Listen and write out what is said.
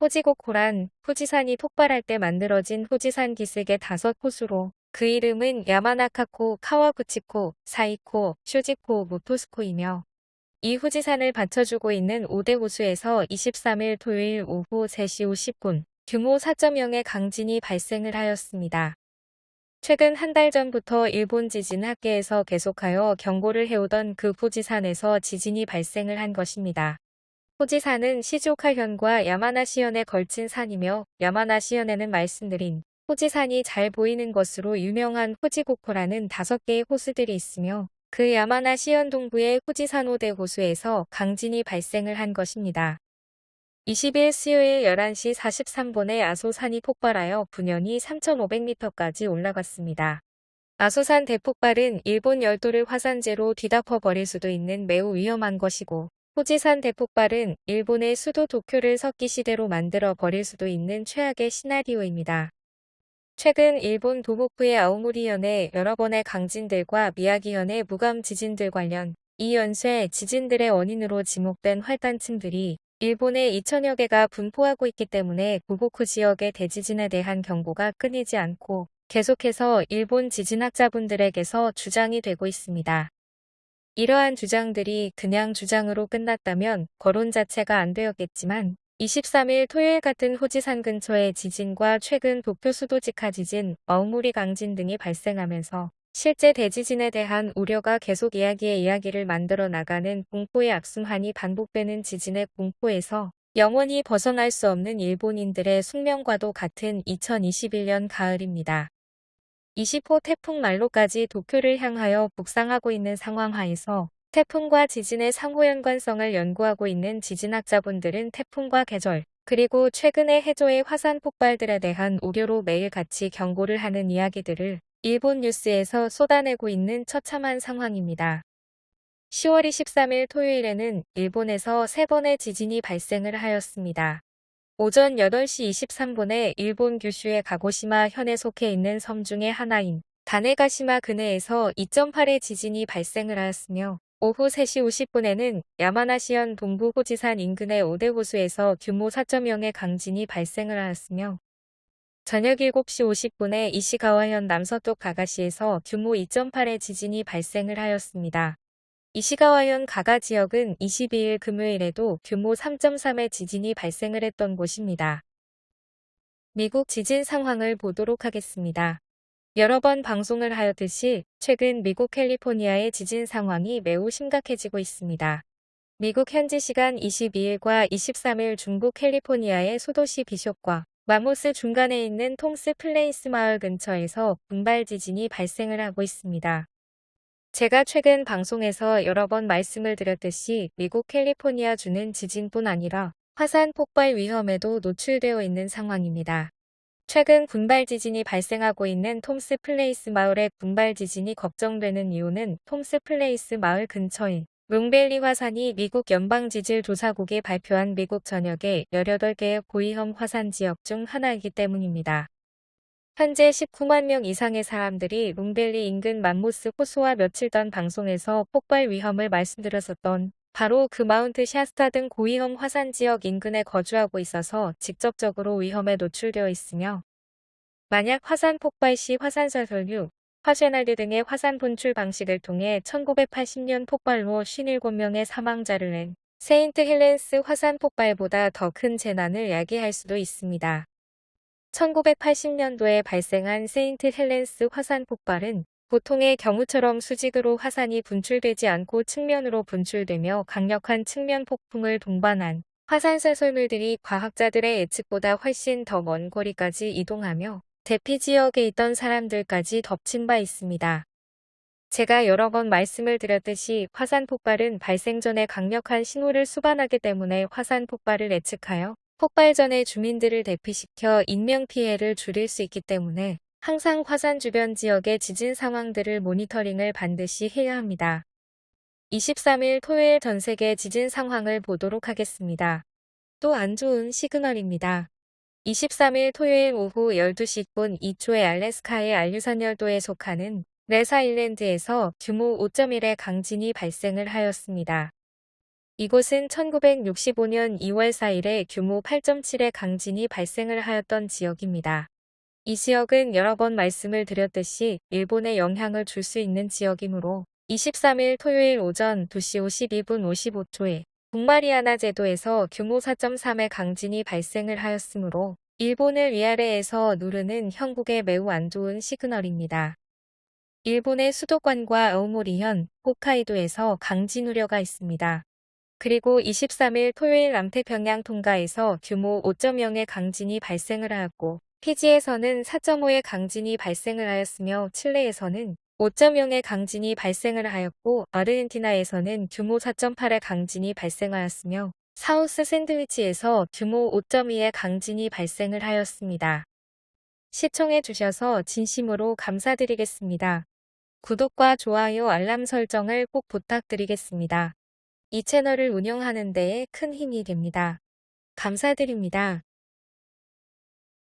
후지고코란 후지산이 폭발할 때 만들어진 후지산 기슭의 다섯 호수로 그 이름은 야마나카코, 카와구치코, 사이코, 쇼지코, 모토스코이며 이 후지산을 받쳐주고 있는 5대 호수에서 23일 토요일 오후 3시 50분 규모 4.0의 강진이 발생을 하였습니다. 최근 한 달 전부터 일본 지진 학계에서 계속하여 경고를 해오던 그 후지산에서 지진이 발생을 한 것입니다. 후지산은 시즈오카현과 야마나시현에 걸친 산이며 야마나시현에는 말씀드린 후지산이 잘 보이는 것으로 유명한 후지고코라는 다섯 개의 호수들이 있으며 그 야마나시현 동부의 후지산 호대 호수에서 강진이 발생을 한 것입니다. 20일 수요일 11시 43분에 아소산이 폭발하여 분연이 3,500m까지 올라갔습니다. 아소산 대폭발은 일본 열도를 화산재로 뒤덮어 버릴 수도 있는 매우 위험한 것이고 후지산 대폭발은 일본의 수도 도쿄를 석기 시대로 만들어 버릴 수도 있는 최악의 시나리오입니다. 최근 일본 도호쿠의 아오모리현의 여러 번의 강진들과 미야기현의 무감 지진들 관련 이 연쇄 지진들의 원인으로 지목된 활단층들이 일본의 2천여 개가 분포하고 있기 때문에 도호쿠 지역의 대지진에 대한 경고가 끊이지 않고 계속해서 일본 지진학자분들에게서 주장이 되고 있습니다. 이러한 주장들이 그냥 주장으로 끝났다면 거론 자체가 안 되었겠지만 23일 토요일 같은 호지산 근처의 지진과 최근 도쿄 수도 직하 지진, 어우무리 강진 등이 발생하면서 실제 대지진에 대한 우려가 계속 이야기의 이야기를 만들어 나가는 공포의 악순환이 반복되는 지진의 공포에서 영원히 벗어날 수 없는 일본인들의 숙명과도 같은 2021년 가을입니다. 20호 태풍 말로까지 도쿄를 향하여 북상하고 있는 상황 하에서 태풍과 지진의 상호 연관성을 연구하고 있는 지진학자분들은 태풍과 계절, 그리고 최근의 해조의 화산 폭발들에 대한 우려로 매일같이 경고를 하는 이야기들을 일본 뉴스에서 쏟아내고 있는 처참한 상황입니다. 10월 23일 토요일에는 일본에서 세 번의 지진이 발생을 하였습니다. 오전 8시 23분에 일본 규슈의 가고시마 현에 속해 있는 섬 중의 하나인 다네가시마 근해에서 2.8의 지진이 발생을 하였으며 오후 3시 50분에는 야마나시현 동부 호지산 인근의 오대 호수에서 규모 4.0의 강진이 발생을 하였으며 저녁 7시 50분에 이시가와현 남서쪽 가가시에서 규모 2.8의 지진이 발생을 하였습니다. 이시가와현 가가 지역은 22일 금요일에도 규모 3.3의 지진이 발생을 했던 곳입니다. 미국 지진 상황을 보도록 하겠습니다. 여러 번 방송을 하였듯이 최근 미국 캘리포니아의 지진 상황이 매우 심각해지고 있습니다. 미국 현지 시간 22일과 23일 중부 캘리포니아의 소도시 비숍과 맘모스 중간에 있는 톰스 플레이스 마을 근처에서 군발 지진이 발생을 하고 있습니다. 제가 최근 방송에서 여러 번 말씀을 드렸듯이 미국 캘리포니아 주는 지진뿐 아니라 화산 폭발 위험에도 노출되어 있는 상황입니다. 최근 군발 지진이 발생하고 있는 톰스 플레이스 마을의 군발 지진이 걱정되는 이유는 톰스 플레이스 마을 근처인 롱벨리 화산이 미국 연방지질조사국이 발표한 미국 전역의 18개의 고위험 화산 지역 중 하나이기 때문입니다. 현재 19만 명 이상의 사람들이 롱벨리 인근 맘모스 호수와 며칠 전 방송에서 폭발 위험을 말씀드렸었던 바로 그 마운트 샤스타 등 고위험 화산 지역 인근에 거주하고 있어서 직접적으로 위험에 노출되어 있으며 만약 화산 폭발 시 화산쇄설류, 화쇄난류 등의 화산 분출 방식을 통해 1980년 폭발로 57명의 사망자를 낸 세인트 헬렌스 화산 폭발보다 더 큰 재난을 야기할 수도 있습니다. 1980년도에 발생한 세인트 헬렌스 화산 폭발은 보통의 경우처럼 수직으로 화산이 분출되지 않고 측면으로 분출되며 강력한 측면 폭풍을 동반한 화산쇄설물들이 과학자들의 예측보다 훨씬 더 먼 거리까지 이동하며 대피 지역에 있던 사람들까지 덮친 바 있습니다. 제가 여러 번 말씀을 드렸듯이 화산 폭발은 발생 전에 강력한 신호를 수반하기 때문에 화산 폭발을 예측하여 폭발 전에 주민들을 대피시켜 인명피해를 줄일 수 있기 때문에 항상 화산 주변 지역의 지진 상황들을 모니터링을 반드시 해야 합니다. 23일 토요일 전 세계 지진 상황을 보도록 하겠습니다. 또 안 좋은 시그널입니다. 23일 토요일 오후 12시 10분 2초의 알래스카의 알류산 열도에 속하는 레사 일랜드에서 규모 5.1의 강진이 발생을 하였습니다. 이곳은 1965년 2월 4일에 규모 8.7의 강진이 발생을 하였던 지역입니다. 이 지역은 여러 번 말씀을 드렸듯이 일본에 영향을 줄 수 있는 지역이므로 23일 토요일 오전 2시 52분 55초에 북마리아나 제도에서 규모 4.3의 강진이 발생을 하였으므로 일본을 위아래에서 누르는 형국에 매우 안 좋은 시그널입니다. 일본의 수도권과 아오모리현, 홋카이도에서 강진 우려가 있습니다. 그리고 23일 토요일 남태평양 통가에서 규모 5.0의 강진이 발생을 하였고 피지에서는 4.5의 강진이 발생을 하였으며 칠레에서는 5.0의 강진이 발생을 하였고 아르헨티나에서는 규모 4.8의 강진이 발생하였으며 사우스 샌드위치에서 규모 5.2의 강진이 발생을 하였습니다. 시청해 주셔서 진심으로 감사드리겠습니다. 구독과 좋아요 알람 설정을 꼭 부탁드리겠습니다. 이 채널을 운영하는 데에 큰 힘이 됩니다. 감사드립니다.